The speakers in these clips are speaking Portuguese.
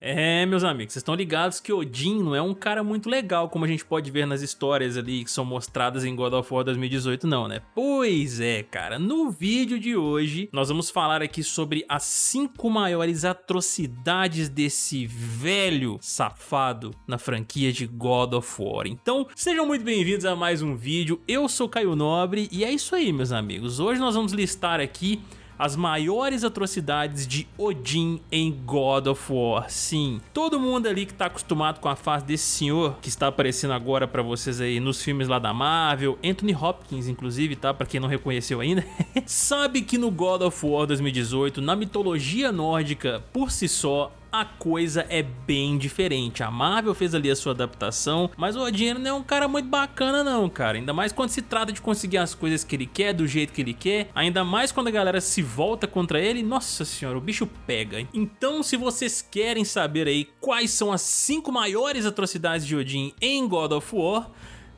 É, meus amigos, vocês estão ligados que Odin não é um cara muito legal, como a gente pode ver nas histórias ali que são mostradas em God of War 2018 não, né? Pois é, cara, no vídeo de hoje nós vamos falar aqui sobre as 5 maiores atrocidades desse velho safado na franquia de God of War. Então, sejam muito bem-vindos a mais um vídeo, eu sou Caio Nobre e é isso aí, meus amigos. Hoje nós vamos listar aqui as maiores atrocidades de Odin em God of War. Sim, todo mundo ali que tá acostumado com a face desse senhor que está aparecendo agora pra vocês aí nos filmes lá da Marvel, Anthony Hopkins inclusive, tá? Pra quem não reconheceu ainda, sabe que no God of War 2018, na mitologia nórdica por si só, a coisa é bem diferente. A Marvel fez ali a sua adaptação, mas o Odin não é um cara muito bacana não, cara. Ainda mais quando se trata de conseguir as coisas que ele quer, do jeito que ele quer. Ainda mais quando a galera se volta contra ele. Nossa senhora, o bicho pega. Então, se vocês querem saber aí quais são as 5 maiores atrocidades de Odin em God of War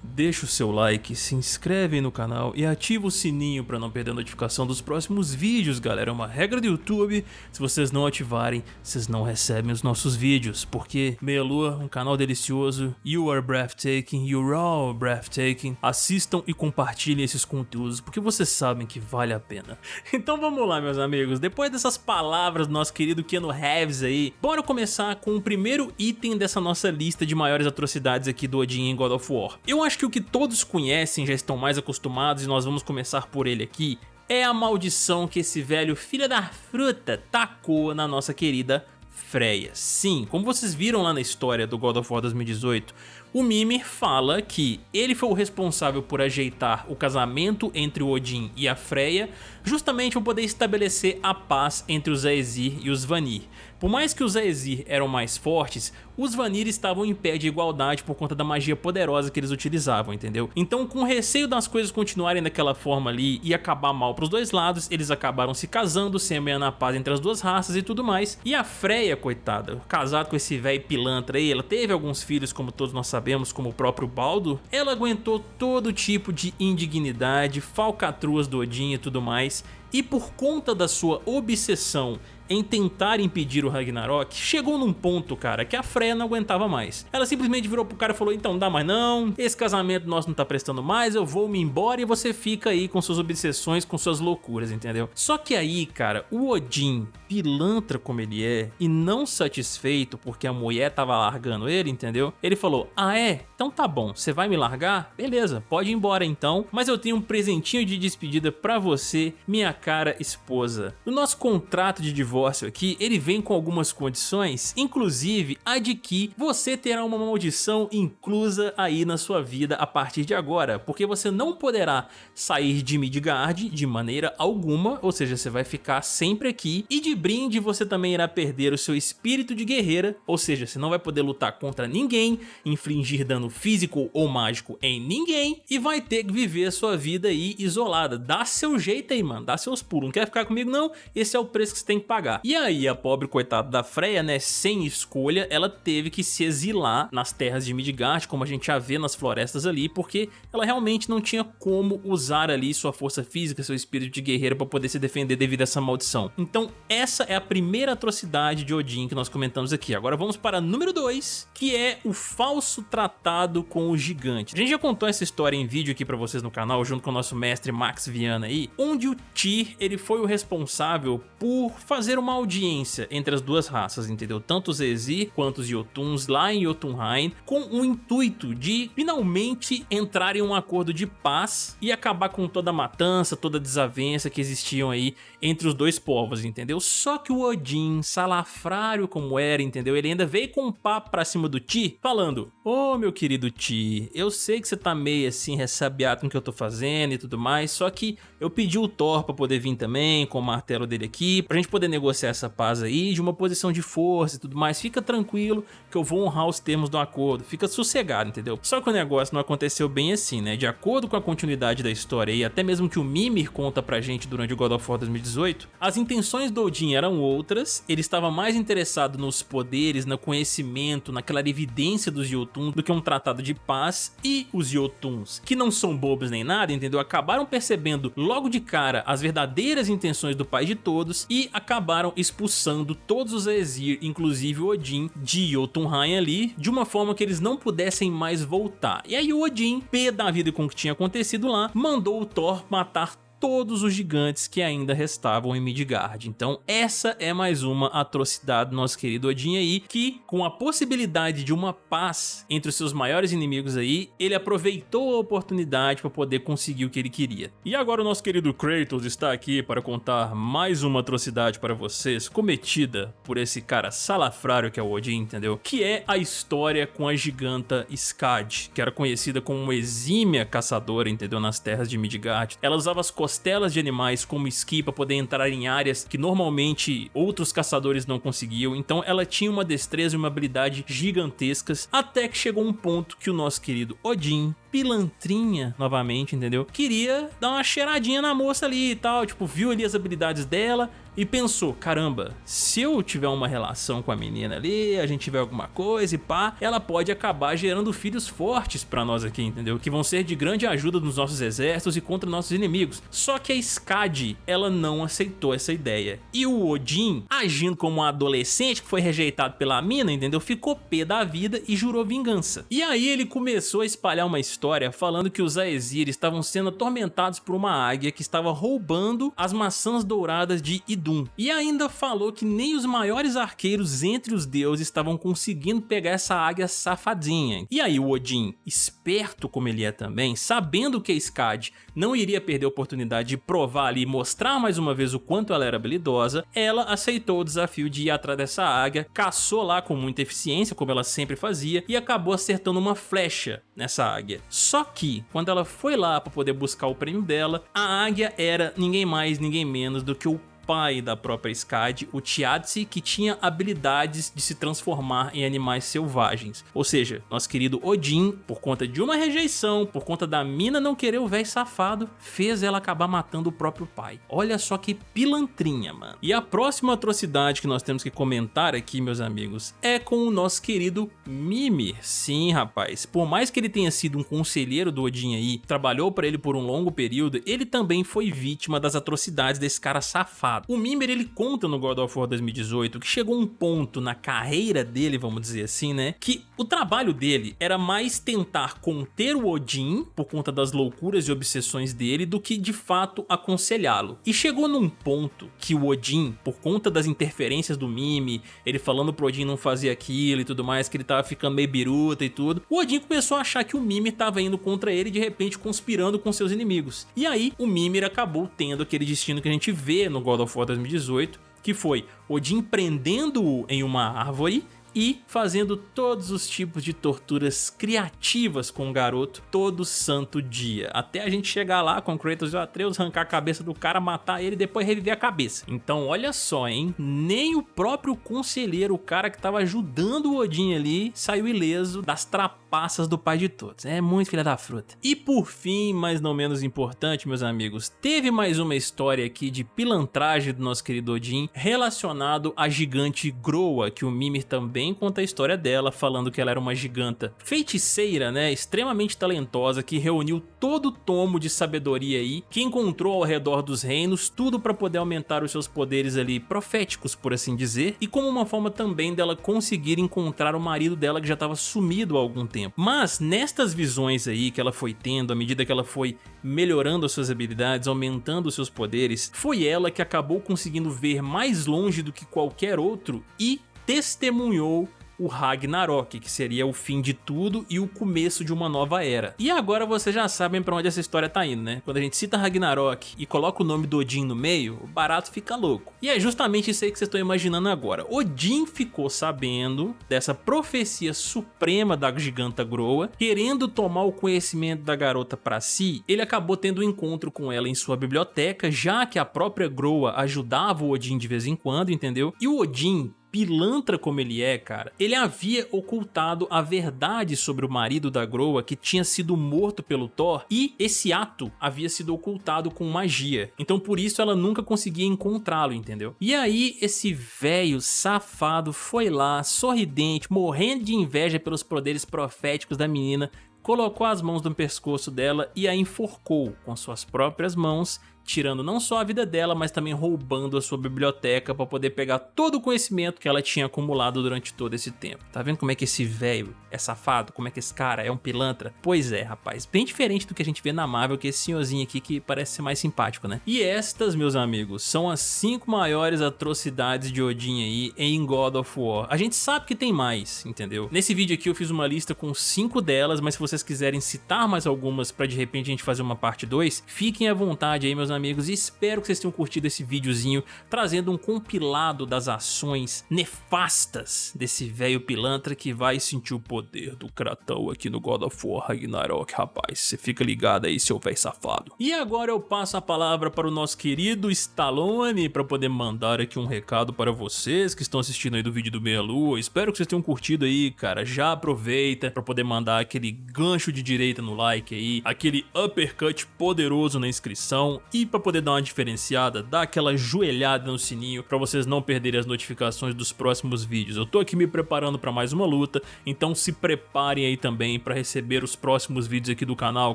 deixa o seu like, se inscreve no canal e ativa o sininho para não perder a notificação dos próximos vídeos, galera. É uma regra do YouTube, se vocês não ativarem, vocês não recebem os nossos vídeos, porque Meia Lua, um canal delicioso, you are breathtaking, you're all breathtaking. Assistam e compartilhem esses conteúdos, porque vocês sabem que vale a pena. Então vamos lá, meus amigos, depois dessas palavras do nosso querido Keanu Reeves aí, bora começar com o primeiro item dessa nossa lista de maiores atrocidades aqui do Odin em God of War. Eu acho que o que todos conhecem, já estão mais acostumados e nós vamos começar por ele aqui, é a maldição que esse velho filho da fruta tacou na nossa querida Freya. Sim, como vocês viram lá na história do God of War 2018, o Mimir fala que ele foi o responsável por ajeitar o casamento entre o Odin e a Freya, justamente para poder estabelecer a paz entre os Aesir e os Vanir. Por mais que os Aesir eram mais fortes, os Vanir estavam em pé de igualdade por conta da magia poderosa que eles utilizavam, entendeu? Então com receio das coisas continuarem daquela forma ali e acabar mal pros dois lados, eles acabaram se casando, semeando a paz entre as duas raças e tudo mais. E a Freya, coitada, casada com esse velho pilantra aí, ela teve alguns filhos como todos nós sabemos, como o próprio Baldo, ela aguentou todo tipo de indignidade, falcatruas do Odin e tudo mais, e por conta da sua obsessão em tentar impedir o Ragnarok, chegou num ponto, cara, que a Freya não aguentava mais. Ela simplesmente virou pro cara e falou, então, dá mais não, esse casamento nosso não tá prestando mais, eu vou me embora e você fica aí com suas obsessões, com suas loucuras, entendeu? Só que aí, cara, o Odin, pilantra como ele é, e não satisfeito porque a mulher tava largando ele, entendeu? Ele falou, ah é? Então tá bom, você vai me largar? Beleza, pode ir embora então, mas eu tenho um presentinho de despedida pra você, minha cara esposa. No nosso contrato de divórcio divórcio aqui, ele vem com algumas condições, inclusive a de que você terá uma maldição inclusa aí na sua vida a partir de agora, porque você não poderá sair de Midgard de maneira alguma, ou seja, você vai ficar sempre aqui, e de brinde você também irá perder o seu espírito de guerreira, ou seja, você não vai poder lutar contra ninguém, infligir dano físico ou mágico em ninguém, e vai ter que viver a sua vida aí isolada. Dá seu jeito aí, mano, dá seus pulos, não quer ficar comigo não? Esse é o preço que você tem que pagar. E aí a pobre coitada da Freya, né, sem escolha, ela teve que se exilar nas terras de Midgard, como a gente já vê nas florestas ali, porque ela realmente não tinha como usar ali sua força física, seu espírito de guerreiro para poder se defender devido a essa maldição. Então essa é a primeira atrocidade de Odin que nós comentamos aqui. Agora vamos para número 2, que é o falso tratado com o gigante. A gente já contou essa história em vídeo aqui para vocês no canal, junto com o nosso mestre Max Viana aí, onde o Tyr, ele foi o responsável por fazer uma audiência entre as duas raças, entendeu? Tanto os Ezir quanto os Jotuns lá em Jotunheim, com o intuito de finalmente entrar em um acordo de paz e acabar com toda a matança, toda a desavença que existiam aí entre os dois povos, entendeu? Só que o Odin, salafrário como era, entendeu? Ele ainda veio com um papo pra cima do Ti, falando, ô oh, meu querido Ti, eu sei que você tá meio assim ressabiado com o que eu tô fazendo e tudo mais, só que eu pedi o Thor pra poder vir também, com o martelo dele aqui, pra gente poder negociar essa paz aí de uma posição de força e tudo mais, fica tranquilo que eu vou honrar os termos do acordo, fica sossegado, entendeu? Só que o negócio não aconteceu bem assim, né? De acordo com a continuidade da história e até mesmo que o Mimir conta pra gente durante o God of War 2018, 2018, as intenções do Odin eram outras, ele estava mais interessado nos poderes, no conhecimento, naquela evidência dos Jotuns do que um tratado de paz e os Jotuns, que não são bobos nem nada, entendeu? Acabaram percebendo logo de cara as verdadeiras intenções do pai de todos e acabaram expulsando todos os Aesir, inclusive o Odin, de Jotunheim ali, de uma forma que eles não pudessem mais voltar. E aí o Odin, pé da vida com o que tinha acontecido lá, mandou o Thor matar todos os gigantes que ainda restavam em Midgard. Então essa é mais uma atrocidade do nosso querido Odin aí, que com a possibilidade de uma paz entre os seus maiores inimigos aí, ele aproveitou a oportunidade para poder conseguir o que ele queria. E agora o nosso querido Kratos está aqui para contar mais uma atrocidade para vocês, cometida por esse cara salafrário que é o Odin, entendeu? Que é a história com a giganta Skad, que era conhecida como uma exímia caçadora, entendeu? Nas terras de Midgard. Ela usava as costelas de animais como esqui para poder entrar em áreas que normalmente outros caçadores não conseguiam, então ela tinha uma destreza e uma habilidade gigantescas, até que chegou um ponto que o nosso querido Odin pilantrinha novamente, entendeu? Queria dar uma cheiradinha na moça ali e tal, tipo, viu ali as habilidades dela e pensou, caramba, se eu tiver uma relação com a menina ali, a gente tiver alguma coisa e pá, ela pode acabar gerando filhos fortes pra nós aqui, entendeu? Que vão ser de grande ajuda nos nossos exércitos e contra nossos inimigos. Só que a Skadi, ela não aceitou essa ideia. E o Odin, agindo como um adolescente que foi rejeitado pela mina, entendeu? Ficou pé da vida e jurou vingança. E aí ele começou a espalhar uma história falando que os Aesir estavam sendo atormentados por uma águia que estava roubando as maçãs douradas de Idun. E ainda falou que nem os maiores arqueiros entre os deuses estavam conseguindo pegar essa águia safadinha. E aí o Odin, esperto como ele é também, sabendo que a Skad não iria perder a oportunidade de provar ali e mostrar mais uma vez o quanto ela era habilidosa, ela aceitou o desafio de ir atrás dessa águia, caçou lá com muita eficiência, como ela sempre fazia, e acabou acertando uma flecha nessa águia. Só que, quando ela foi lá para poder buscar o prêmio dela, a águia era ninguém mais, ninguém menos do que o pai da própria Skadi, o Tiadzi, que tinha habilidades de se transformar em animais selvagens. Ou seja, nosso querido Odin, por conta de uma rejeição, por conta da mina não querer o velho safado, fez ela acabar matando o próprio pai. Olha só que pilantrinha, mano. E a próxima atrocidade que nós temos que comentar aqui, meus amigos, é com o nosso querido Mimir. Sim, rapaz, por mais que ele tenha sido um conselheiro do Odin aí, trabalhou para ele por um longo período, ele também foi vítima das atrocidades desse cara safado o Mimir ele conta no God of War 2018 que chegou um ponto na carreira dele, vamos dizer assim, né, que o trabalho dele era mais tentar conter o Odin por conta das loucuras e obsessões dele do que de fato aconselhá-lo. E chegou num ponto que o Odin, por conta das interferências do Mime, ele falando pro Odin não fazer aquilo e tudo mais, que ele tava ficando meio biruta e tudo, o Odin começou a achar que o Mimir tava indo contra ele de repente conspirando com seus inimigos. E aí o Mimir acabou tendo aquele destino que a gente vê no God of of War 2018, que foi Odin prendendo-o em uma árvore e fazendo todos os tipos de torturas criativas com o garoto todo santo dia, até a gente chegar lá com Kratos e Atreus, arrancar a cabeça do cara, matar ele e depois reviver a cabeça. Então olha só, hein, nem o próprio conselheiro, o cara que tava ajudando o Odin ali, saiu ileso das trapaças do pai de todos. É muito filha da fruta. E por fim, mas não menos importante, meus amigos, teve mais uma história aqui de pilantragem do nosso querido Odin relacionado à gigante Groa, que o Mimir também conta a história dela, falando que ela era uma giganta feiticeira, né, extremamente talentosa, que reuniu todo o tomo de sabedoria aí, que encontrou ao redor dos reinos, tudo para poder aumentar os seus poderes ali proféticos, por assim dizer, e como uma forma também dela conseguir encontrar o marido dela que já estava sumido há algum tempo. Mas nestas visões aí que ela foi tendo, à medida que ela foi melhorando as suas habilidades, aumentando os seus poderes, foi ela que acabou conseguindo ver mais longe do que qualquer outro e testemunhou o Ragnarok, que seria o fim de tudo e o começo de uma nova era. E agora vocês já sabem pra onde essa história tá indo, né? Quando a gente cita Ragnarok e coloca o nome do Odin no meio, o barato fica louco. E é justamente isso aí que vocês estão imaginando agora. Odin ficou sabendo dessa profecia suprema da giganta Groa, querendo tomar o conhecimento da garota pra si, ele acabou tendo um encontro com ela em sua biblioteca, já que a própria Groa ajudava o Odin de vez em quando, entendeu? E o Odin pilantra como ele é, cara, ele havia ocultado a verdade sobre o marido da Groa que tinha sido morto pelo Thor e esse ato havia sido ocultado com magia. Então por isso ela nunca conseguia encontrá-lo, entendeu? E aí esse velho safado foi lá, sorridente, morrendo de inveja pelos poderes proféticos da menina, colocou as mãos no pescoço dela e a enforcou com suas próprias mãos tirando não só a vida dela, mas também roubando a sua biblioteca para poder pegar todo o conhecimento que ela tinha acumulado durante todo esse tempo. Tá vendo como é que esse velho é safado? Como é que esse cara é um pilantra? Pois é, rapaz, bem diferente do que a gente vê na Marvel, que é esse senhorzinho aqui que parece ser mais simpático, né? E estas, meus amigos, são as cinco maiores atrocidades de Odin aí em God of War. A gente sabe que tem mais, entendeu? Nesse vídeo aqui eu fiz uma lista com cinco delas, mas se vocês quiserem citar mais algumas para de repente a gente fazer uma parte 2, fiquem à vontade aí, meus amigos amigos, e espero que vocês tenham curtido esse videozinho trazendo um compilado das ações nefastas desse velho pilantra que vai sentir o poder do Kratão aqui no God of War Ragnarok, rapaz. Você fica ligado aí, seu velho safado. E agora eu passo a palavra para o nosso querido Stallone para poder mandar aqui um recado para vocês que estão assistindo aí do vídeo do Meia Lua. Espero que vocês tenham curtido aí, cara. Já aproveita para poder mandar aquele gancho de direita no like aí, aquele uppercut poderoso na inscrição e para poder dar uma diferenciada, dá aquela joelhada no sininho para vocês não perderem as notificações dos próximos vídeos. Eu tô aqui me preparando para mais uma luta, então se preparem aí também para receber os próximos vídeos aqui do canal,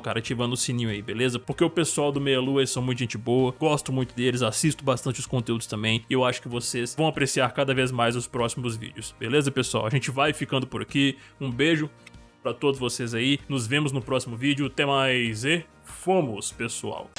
cara, ativando o sininho aí, beleza? Porque o pessoal do Meia Lua são muito gente boa, gosto muito deles, assisto bastante os conteúdos também, e eu acho que vocês vão apreciar cada vez mais os próximos vídeos, beleza, pessoal? A gente vai ficando por aqui, um beijo para todos vocês aí, nos vemos no próximo vídeo, até mais e fomos, pessoal!